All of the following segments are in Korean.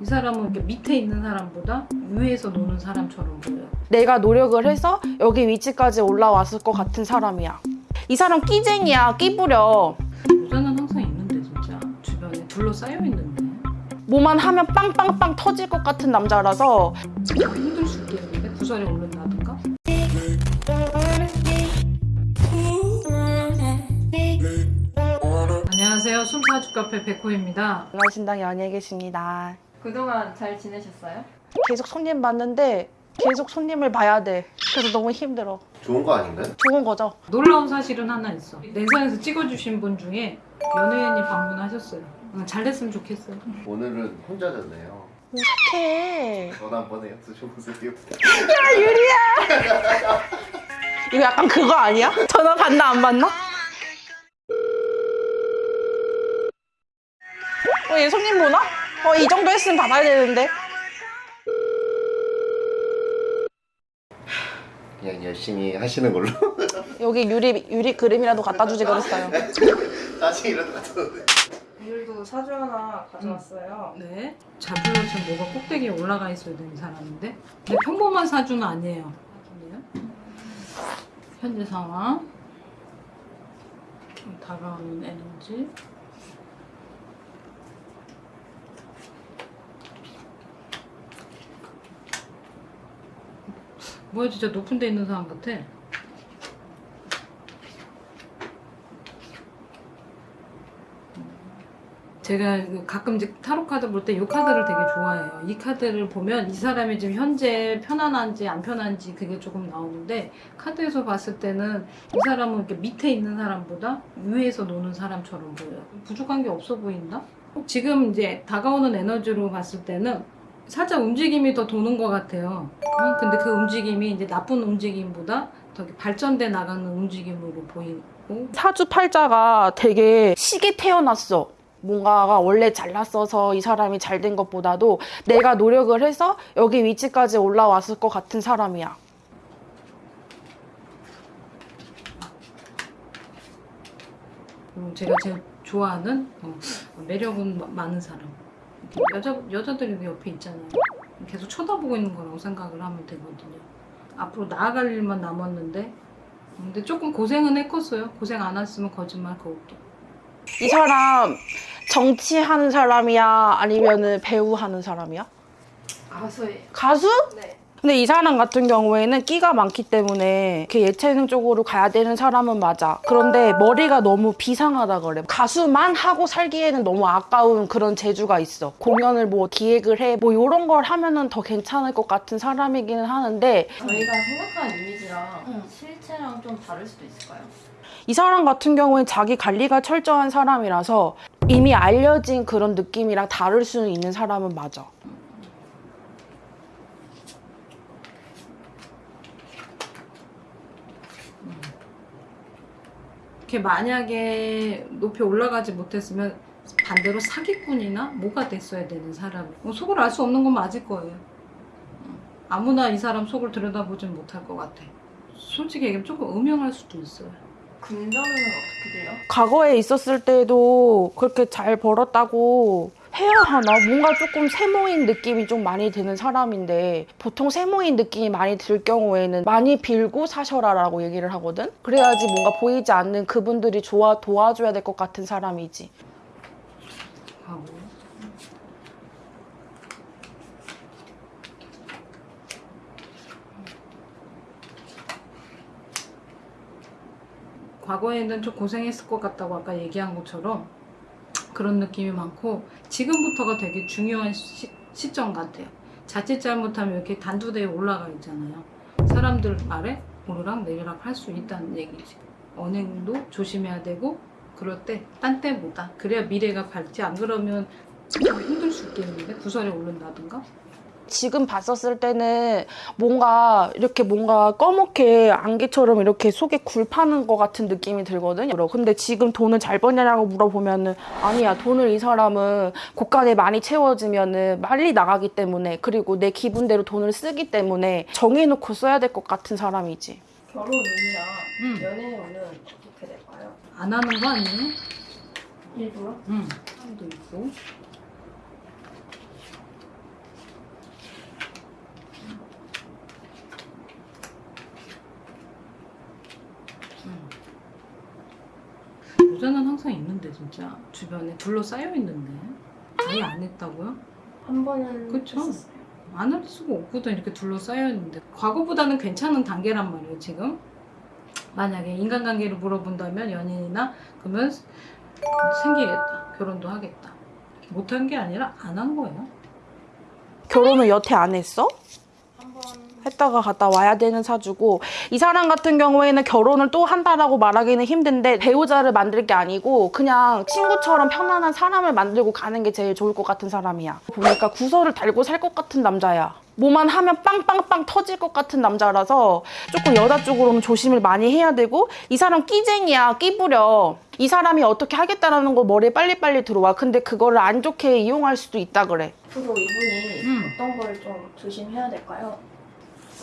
이 사람은 이렇게 밑에 있는 사람보다 위에서 노는 사람처럼 보여요. 내가 노력을 해서 여기 위치까지 올라왔을 것 같은 사람이야. 이 사람 끼쟁이야, 끼부려. 여자는 항상 있는데 진짜 주변에 둘러싸여 있는데 뭐만 하면 빵빵빵 터질 것 같은 남자라서 힘들 수 있겠는데 구설에 오른다든가 안녕하세요 숨사주 카페 백호입니다 연신당 연예 계십니다. 그동안 잘 지내셨어요? 계속 손님 봤는데 계속 손님을 봐야 돼. 그래서 너무 힘들어. 좋은 거 아닌가요? 좋은 거죠. 놀라운 사실은 하나 있어 냉산에서 찍어주신 분 중에 연예인이 방문하셨어요 응, 잘 됐으면 좋겠어요 오늘은 혼자 잤네요. 어떡해. 전화 한번 해요. 드셔보세요. 이거 약간 그거 아니야? 전화 받나 안 받나? 어, 얘 손님 보나? 어, 이 정도 했으면 받아야 되는데. 그냥 열심히 하시는 걸로. 여기 유리, 유리 그림이라도 갖다 주지 그랬어요. 짜증이라도 같았는데. 오늘도 사주 하나 가져왔어요. 네 자주로 지금 뭐가 꼭대기에 올라가 있어야 되는 사람인데 근데 평범한 사주는 아니에요 아니에요? 현재 상황 다가오는 에너지 뭐야 진짜 높은 데 있는 사람 같아 제가 그 가끔 이제 타로 카드 볼 때 이 카드를 되게 좋아해요. 이 카드를 보면 이 사람이 지금 현재 편안한지 안 편한지 그게 조금 나오는데 카드에서 봤을 때는 이 사람은 이렇게 밑에 있는 사람보다 위에서 노는 사람처럼 보여요. 부족한 게 없어 보인다? 지금 이제 다가오는 에너지로 봤을 때는 살짝 움직임이 더 도는 것 같아요. 어? 근데 그 움직임이 이제 나쁜 움직임보다 더 발전돼 나가는 움직임으로 보이고 사주팔자가 되게 시게 태어났어. 뭔가가 원래 잘났어서 이 사람이 잘 된 것보다도 내가 노력을 해서 여기 위치까지 올라왔을 것 같은 사람이야. 그리고 제가 제일 좋아하는 어, 매력은 마- 많은 사람. 여자 여자들이 옆에 있잖아요. 계속 쳐다보고 있는 거라고 생각을 하면 되거든요. 앞으로 나아갈 일만 남았는데, 근데 조금 고생은 했겠어요. 고생 안 했으면 거짓말 그것도. 이 사람 정치하는 사람이야? 아니면은 배우 하는 사람이야? 가수예요. 가수? 네. 근데 이 사람 같은 경우에는 끼가 많기 때문에 그 예체능 쪽으로 가야 되는 사람은 맞아. 그런데 머리가 너무 비상하다 그래. 가수만 하고 살기에는 너무 아까운 그런 재주가 있어. 공연을 뭐 기획을 해. 뭐 이런 걸 하면은 더 괜찮을 것 같은 사람이기는 하는데 저희가 생각하는 이미지랑 응. 실체랑 좀 다를 수도 있을까요? 이 사람 같은 경우엔 자기 관리가 철저한 사람이라서 이미 알려진 그런 느낌이랑 다를 수는 있는 사람은 맞아. 이렇게 만약에 높이 올라가지 못했으면 반대로 사기꾼이나 뭐가 됐어야 되는 사람. 뭐 속을 알 수 없는 건 맞을 거예요. 어. 아무나 이 사람 속을 들여다보진 못할 것 같아. 솔직히 얘기하면 조금 음영할 수도 있어요. 금전은 어떻게 돼요? 과거에 있었을 때도 그렇게 잘 벌었다고 해야 하나? 뭔가 조금 세모인 느낌이 좀 많이 드는 사람인데 보통 세모인 느낌이 많이 들 경우에는 많이 빌고 사셔라 라고 얘기를 하거든? 그래야지 뭔가 보이지 않는 그분들이 좋아 도와줘야 될 것 같은 사람이지. 과거에는 좀 고생했을 것 같다고 아까 얘기한 것처럼 그런 느낌이 많고 지금부터가 되게 중요한 시, 시점 같아요. 자칫 잘못하면 이렇게 단두대에 올라가 있잖아요. 사람들 말에 오르락 내리락 할 수 있다는 얘기지. 언행도 조심해야 되고 그럴 때 딴 때보다 그래야 미래가 밝지 안 그러면 좀 힘들 수 있겠는데 구설에 오른다든가 지금 봤었을 때는 뭔가 이렇게 뭔가 검게 안개처럼 이렇게 속에 굴 파는 것 같은 느낌이 들거든요. 근데 지금 돈을 잘 버냐고 물어보면은 아니야. 돈을 이 사람은 고간에 많이 채워지면은 빨리 나가기 때문에 그리고 내 기분대로 돈을 쓰기 때문에 정해놓고 써야 될 것 같은 사람이지. 결혼 운이랑 음. 연애 운은 어떻게 될까요? 안 하는 거 아니에요? 일부러? 응. 사람도 있고 음. 모자는 항상 있는데 진짜 주변에 둘러싸여 있는데 아예 안 했다고요? 한 번은 그쵸? 했었어요. 안 할 수가 없거든 이렇게 둘러싸여 있는데 과거보다는 괜찮은 단계란 말이에요 지금 만약에 인간관계를 물어본다면 연인이나 그러면 생기겠다 결혼도 하겠다 못한 게 아니라 안 한 거예요 결혼은 여태 안 했어? 했다가 갔다 와야 되는 사주고 이 사람 같은 경우에는 결혼을 또 한다라고 말하기는 힘든데 배우자를 만들 게 아니고 그냥 친구처럼 편안한 사람을 만들고 가는 게 제일 좋을 것 같은 사람이야. 보니까 구설을 달고 살 것 같은 남자야. 뭐만 하면 빵빵빵 터질 것 같은 남자라서 조금 여자 쪽으로는 조심을 많이 해야 되고 이 사람 끼쟁이야 끼부려. 이 사람이 어떻게 하겠다라는 거 머리에 빨리빨리 들어와. 근데 그거를 안 좋게 이용할 수도 있다 그래. 앞으로 이분이 음. 어떤 걸 좀 조심해야 될까요?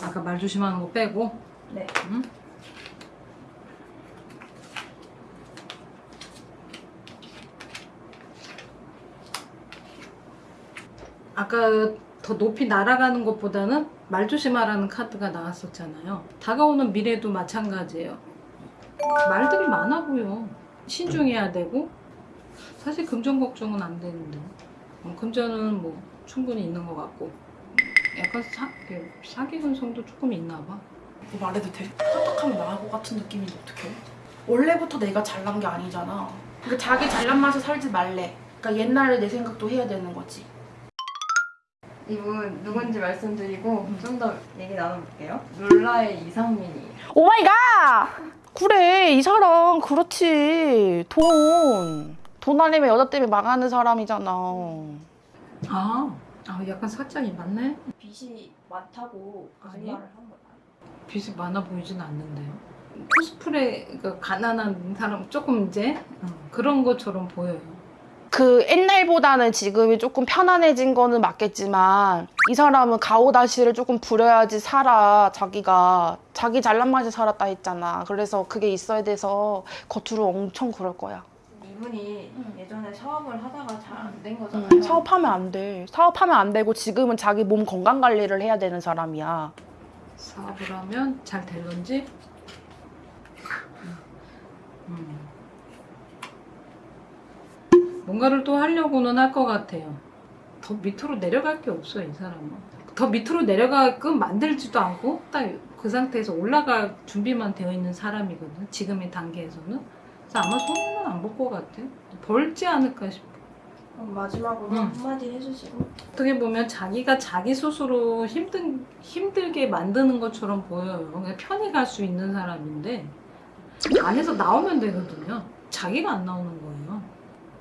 아까 말 조심하는 거 빼고 네. 응? 아까 더 높이 날아가는 것보다는 말 조심하라는 카드가 나왔었잖아요. 다가오는 미래도 마찬가지예요. 말들이 많아 보여. 신중해야 되고 사실 금전 걱정은 안 되는데 어, 금전은 뭐 충분히 있는 것 같고 약간 사, 이렇게 사기 근성도 조금 있나 봐. 뭐 말해도 돼? 착각하면 나을 것 같은 느낌인데 어떡해? 원래부터 내가 잘난 게 아니잖아. 그러니까 자기 잘난 맛에 살지 말래. 그러니까 옛날에 내 생각도 해야 되는 거지. 이분 누군지 말씀드리고 좀더 얘기 나눠볼게요. 룰라의 이상민이에요. Oh my God! 그래, 이 사람 그렇지. 돈. 돈 아니면 여자 때문에 망하는 사람이잖아. 아, 아 약간 살짝이 맞네. 빚이 많다고 아니? 거짓말을 한 거예요. 빚이 많아 보이진 않는데요. 코스프레 그 가난한 사람 조금 이제 어, 그런 것처럼 보여요. 그 옛날보다는 지금이 조금 편안해진 거는 맞겠지만 이 사람은 가오다시를 조금 부려야지 살아 자기가 자기 잘난 맛에 살았다 했잖아 그래서 그게 있어야 돼서 겉으로 엄청 그럴 거야 이분이 예전에 사업을 하다가 잘 안된 응, 거잖아요. 사업하면 안 돼 사업하면 안 되고 지금은 자기 몸 건강 관리를 해야 되는 사람이야 사업을 하면 잘 될런지. 음. 뭔가를 또 하려고는 할 것 같아요. 더 밑으로 내려갈 게 없어요, 이 사람은. 더 밑으로 내려가끔 만들지도 않고 딱 그 상태에서 올라갈 준비만 되어 있는 사람이거든. 지금의 단계에서는. 아마 손은 안 볼 것 같아. 벌지 않을까 싶어. 그럼 마지막으로 음. 한마디 해주시고 어떻게 보면 자기가 자기 스스로 힘든 힘들게 만드는 것처럼 보여요. 그냥 편히 갈 수 있는 사람인데 안에서 나오면 되거든요. 자기가 안 나오는 거예요.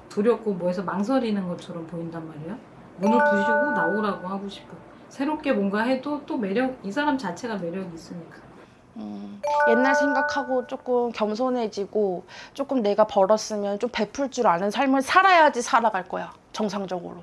두렵고 뭐해서 망설이는 것처럼 보인단 말이야. 문을 부시고 나오라고 하고 싶어. 새롭게 뭔가 해도 또 매력 이 사람 자체가 매력이 있으니까. 음, 옛날 생각하고 조금 겸손해지고 조금 내가 벌었으면 좀 베풀 줄 아는 삶을 살아야지 살아갈 거야 정상적으로